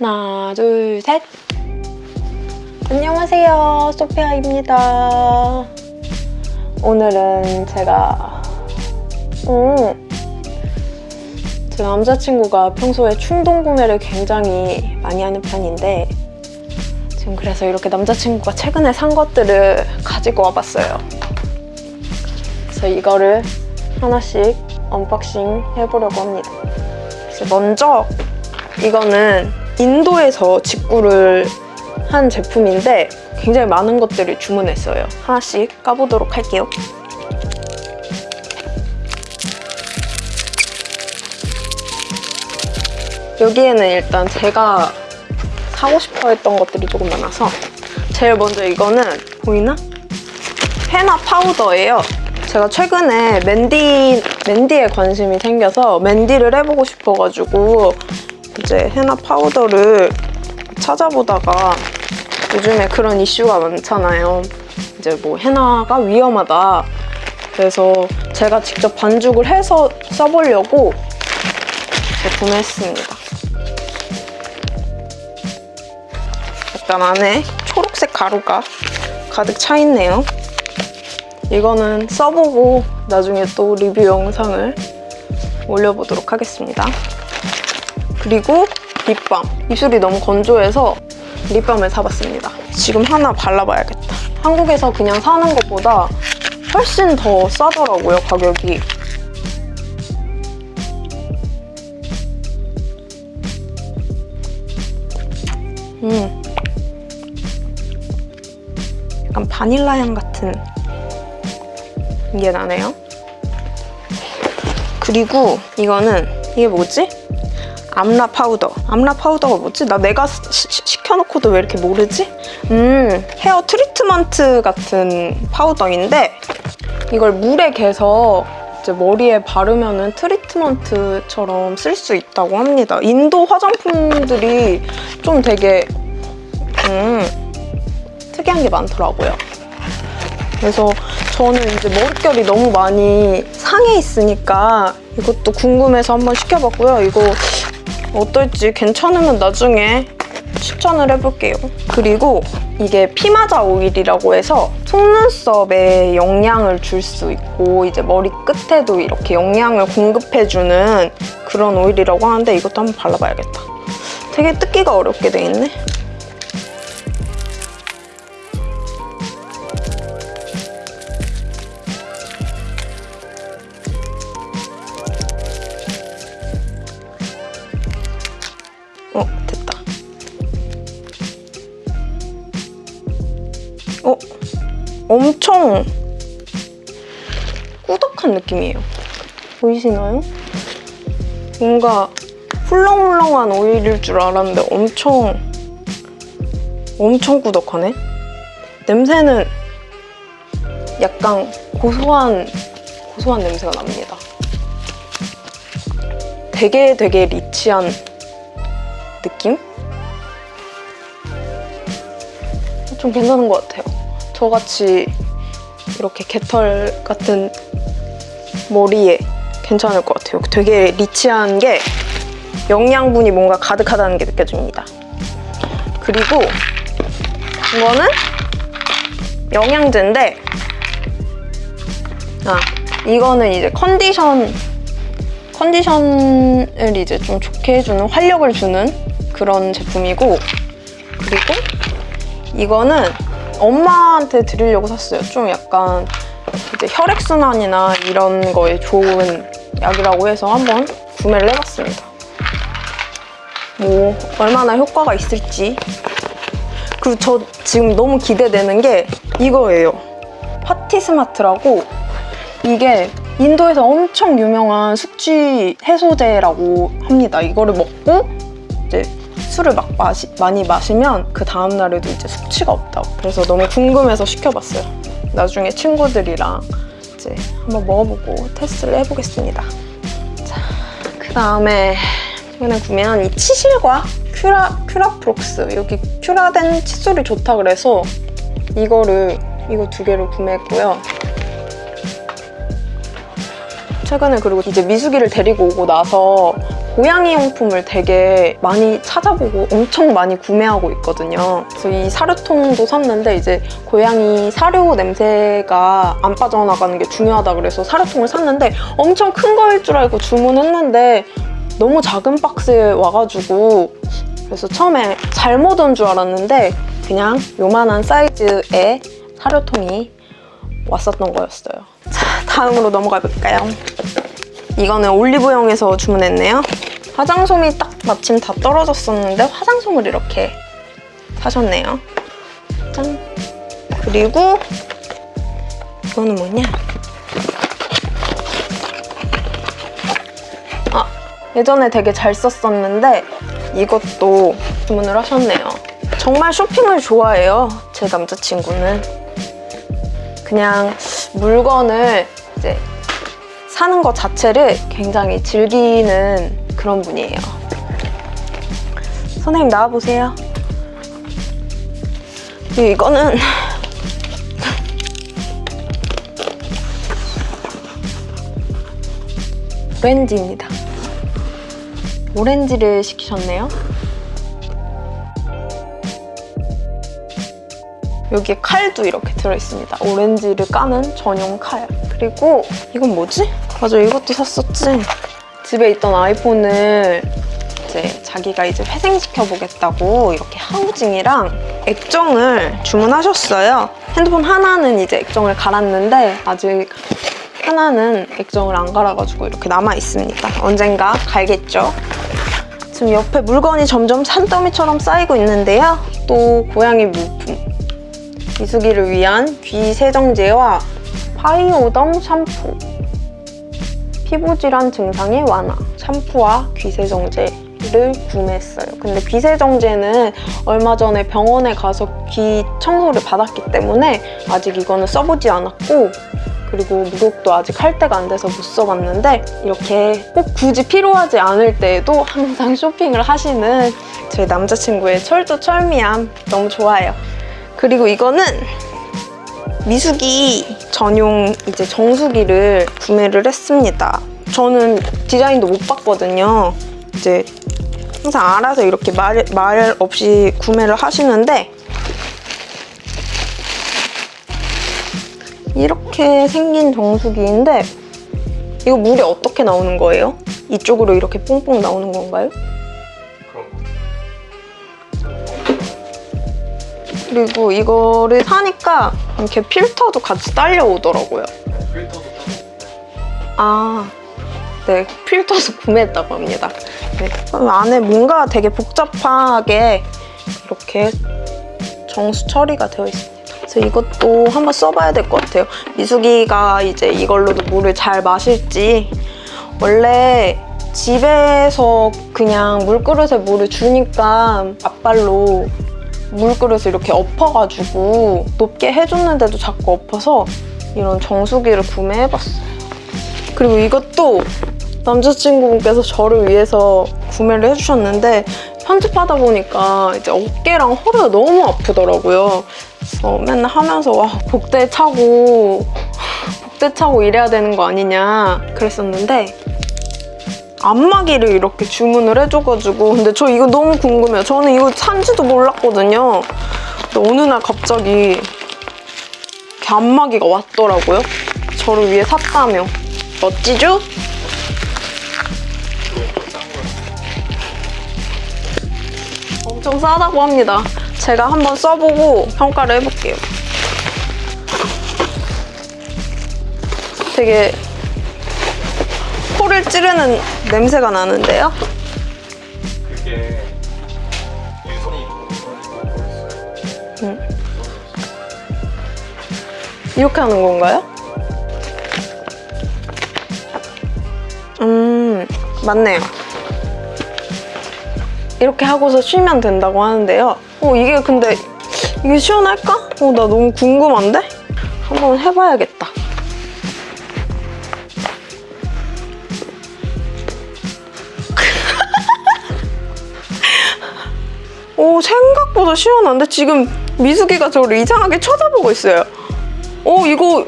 하나, 둘, 셋! 안녕하세요, 소피아입니다. 오늘은 제가 음, 제 남자친구가 평소에 충동 구매를 굉장히 많이 하는 편인데 지금 그래서 이렇게 남자친구가 최근에 산 것들을 가지고 와봤어요. 그래서 이거를 하나씩 언박싱 해보려고 합니다. 먼저 이거는 인도에서 직구를 한 제품인데 굉장히 많은 것들을 주문했어요. 하나씩 까보도록 할게요. 여기에는 일단 제가 사고 싶어 했던 것들이 조금 많아서 제일 먼저 이거는 보이나? 헤나 파우더예요. 제가 최근에 맨디, 맨디에 관심이 생겨서 맨디를 해보고 싶어가지고 이제 헤나 파우더를 찾아보다가 요즘에 그런 이슈가 많잖아요. 이제 뭐 헤나가 위험하다. 그래서 제가 직접 반죽을 해서 써보려고 구매했습니다. 약간 안에 초록색 가루가 가득 차 있네요. 이거는 써보고 나중에 또 리뷰 영상을 올려보도록 하겠습니다. 그리고 립밤. 입술이 너무 건조해서 립밤을 사봤습니다. 지금 하나 발라봐야겠다. 한국에서 그냥 사는 것보다 훨씬 더 싸더라고요, 가격이. 음. 약간 바닐라 향 같은 게 나네요. 그리고 이거는 이게 뭐지? 암라 파우더. 암라 파우더가 뭐지? 나 내가 시, 시, 시켜놓고도 왜 이렇게 모르지? 음, 헤어 트리트먼트 같은 파우더인데 이걸 물에 개서 이제 머리에 바르면 은 트리트먼트처럼 쓸 수 있다고 합니다. 인도 화장품들이 좀 되게 음, 특이한 게 많더라고요. 그래서 저는 이제 머릿결이 너무 많이 상해 있으니까 이것도 궁금해서 한번 시켜봤고요. 이거 어떨지 괜찮으면 나중에 추천을 해볼게요. 그리고 이게 피마자 오일이라고 해서 속눈썹에 영양을 줄 수 있고 이제 머리 끝에도 이렇게 영양을 공급해주는 그런 오일이라고 하는데 이것도 한번 발라봐야겠다. 되게 뜯기가 어렵게 돼 있네. 어, 됐다. 어, 엄청 꾸덕한 느낌이에요. 보이시나요? 뭔가 훌렁훌렁한 오일일 줄 알았는데 엄청 엄청 꾸덕하네. 냄새는 약간 고소한 고소한 냄새가 납니다. 되게 되게 리치한 느낌? 좀 괜찮은 것 같아요. 저같이 이렇게 개털 같은 머리에 괜찮을 것 같아요. 되게 리치한 게 영양분이 뭔가 가득하다는 게 느껴집니다. 그리고 이거는 영양제인데 아 이거는 이제 컨디션 컨디션을 이제 좀 좋게 해주는 활력을 주는 그런 제품이고 그리고 이거는 엄마한테 드리려고 샀어요. 좀 약간 이제 혈액순환이나 이런 거에 좋은 약이라고 해서 한번 구매를 해봤습니다. 뭐 얼마나 효과가 있을지 그리고 저 지금 너무 기대되는 게 이거예요. 파티스마트라고 이게 인도에서 엄청 유명한 숙취 해소제라고 합니다. 이거를 먹고 이제 술을 막 마시, 많이 마시면 그 다음날에도 이제 숙취가 없다고. 그래서 너무 궁금해서 시켜봤어요. 나중에 친구들이랑 이제 한번 먹어보고 테스트를 해보겠습니다. 자, 그 다음에 최근에 구매한 이 치실과 큐라, 큐라프록스 여기 큐라덴 칫솔이 좋다 그래서 이거를 이거 두 개를 구매했고요. 최근에 그리고 이제 미숙이를 데리고 오고 나서 고양이 용품을 되게 많이 찾아보고 엄청 많이 구매하고 있거든요. 그래서 이 사료통도 샀는데 이제 고양이 사료 냄새가 안 빠져나가는 게 중요하다 그래서 사료통을 샀는데 엄청 큰 거일 줄 알고 주문했는데 너무 작은 박스에 와가지고 그래서 처음에 잘못 온 줄 알았는데 그냥 요만한 사이즈의 사료통이 왔었던 거였어요. 자, 다음으로 넘어가 볼까요? 이거는 올리브영에서 주문했네요. 화장솜이 딱 마침 다 떨어졌었는데 화장솜을 이렇게 사셨네요. 짠. 그리고 이거는 뭐냐? 아, 예전에 되게 잘 썼었는데 이것도 주문을 하셨네요. 정말 쇼핑을 좋아해요. 제 남자친구는. 그냥 물건을 이제 사는 것 자체를 굉장히 즐기는 그런 분이에요. 선생님 나와보세요. 그리고 이거는 오렌지입니다. 오렌지를 시키셨네요. 여기에 칼도 이렇게 들어있습니다. 오렌지를 까는 전용 칼. 그리고 이건 뭐지? 맞아, 이것도 샀었지. 집에 있던 아이폰을 이제 자기가 이제 회생시켜 보겠다고 이렇게 하우징이랑 액정을 주문하셨어요. 핸드폰 하나는 이제 액정을 갈았는데 아직 하나는 액정을 안 갈아가지고 이렇게 남아 있습니다. 언젠가 갈겠죠. 지금 옆에 물건이 점점 산더미처럼 쌓이고 있는데요. 또 고양이 물품. 미숙이를 위한 귀 세정제와 파이오덤 샴푸. 피부 질환 증상의 완화. 샴푸와 귀 세정제 를 구매했어요. 근데 귀 세정제는 얼마 전에 병원에 가서 귀 청소를 받았기 때문에 아직 이거는 써보지 않았고 그리고 목욕도 아직 할 때가 안 돼서 못 써봤는데 이렇게 꼭 굳이 필요하지 않을 때에도 항상 쇼핑을 하시는 제 남자친구의 철두철미함 너무 좋아요. 그리고 이거는 미숙이 전용 이제 정수기를 구매를 했습니다. 저는 디자인도 못 봤거든요. 이제 항상 알아서 이렇게 말, 말 없이 구매를 하시는데 이렇게 생긴 정수기인데 이거 물이 어떻게 나오는 거예요? 이쪽으로 이렇게 뽕뽕 나오는 건가요? 그리고 이거를 사니까 이렇게 필터도 같이 딸려오더라고요. 네, 필터도 아, 네, 필터도 구매했다고 합니다. 네, 안에 뭔가 되게 복잡하게 이렇게 정수 처리가 되어 있습니다. 그래서 이것도 한번 써봐야 될 것 같아요. 미숙이가 이제 이걸로도 물을 잘 마실지 원래 집에서 그냥 물그릇에 물을 주니까 앞발로 물그릇을 이렇게 엎어가지고 높게 해줬는데도 자꾸 엎어서 이런 정수기를 구매해봤어요. 그리고 이것도 남자친구분께서 저를 위해서 구매를 해주셨는데 편집하다 보니까 이제 어깨랑 허리가 너무 아프더라고요. 그래서 맨날 하면서 와 복대 차고 복대 차고 이래야 되는 거 아니냐 그랬었는데 안마기를 이렇게 주문을 해줘가지고 근데 저 이거 너무 궁금해요. 저는 이거 산지도 몰랐거든요. 근데 어느 날 갑자기 이렇게 안마기가 왔더라고요. 저를 위해 샀다며. 멋지죠? 엄청 싸다고 합니다. 제가 한번 써보고 평가를 해볼게요. 되게 코를 찌르는 냄새가 나는데요? 그게. 응. 이렇게 하는 건가요? 음, 맞네요. 이렇게 하고서 쉬면 된다고 하는데요. 어, 이게 근데 이게 시원할까? 어, 나 너무 궁금한데? 한번 해봐야겠다. 생각보다 시원한데? 지금 미숙이가 저를 이상하게 쳐다보고 있어요. 오, 이거,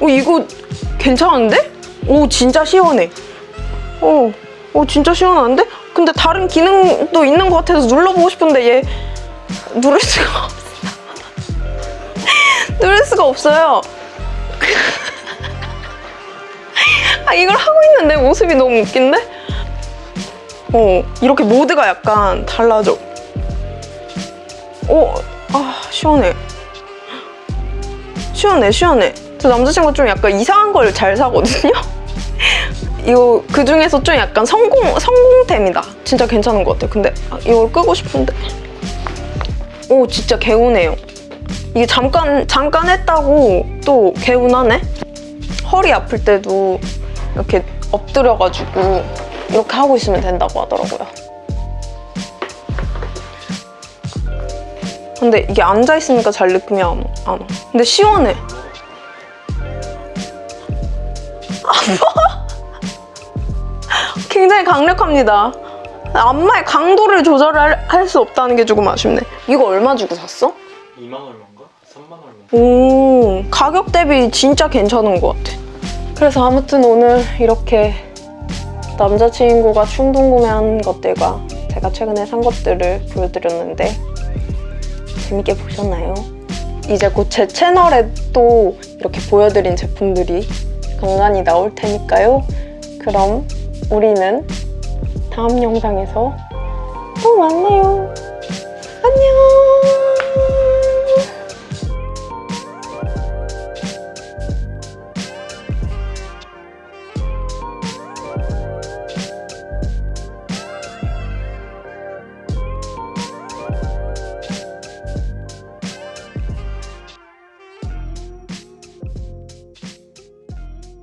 오, 이거 괜찮은데? 오, 진짜 시원해. 오, 오 진짜 시원한데? 근데 다른 기능도 있는 것 같아서 눌러보고 싶은데 얘 누를 수가 없어. 누를 수가 없어요. 아 이걸 하고 있는 내 모습이 너무 웃긴데? 어 이렇게 모드가 약간 달라져. 오, 아 시원해. 시원해 시원해. 저 남자친구 좀 약간 이상한 걸 잘 사거든요. 이거 그 중에서 좀 약간 성공 성공템이다. 진짜 괜찮은 것 같아요. 근데 아, 이걸 끄고 싶은데. 오 진짜 개운해요. 이게 잠깐 잠깐 했다고 또 개운하네. 허리 아플 때도 이렇게 엎드려가지고 이렇게 하고 있으면 된다고 하더라고요. 근데 이게 앉아 있으니까 잘 느낌이 안, 안 와. 근데 시원해. 굉장히 강력합니다. 안마의 강도를 조절할 수 없다는 게 조금 아쉽네. 이거 얼마 주고 샀어? 2만 얼마인가? 3만 얼마? 오, 가격 대비 진짜 괜찮은 것 같아. 그래서 아무튼 오늘 이렇게 남자친구가 충동 구매한 것들과 제가 최근에 산 것들을 보여드렸는데 재밌게 보셨나요? 이제 곧 제 채널에 또 이렇게 보여드린 제품들이 간간히 나올 테니까요. 그럼 우리는 다음 영상에서 또 만나요.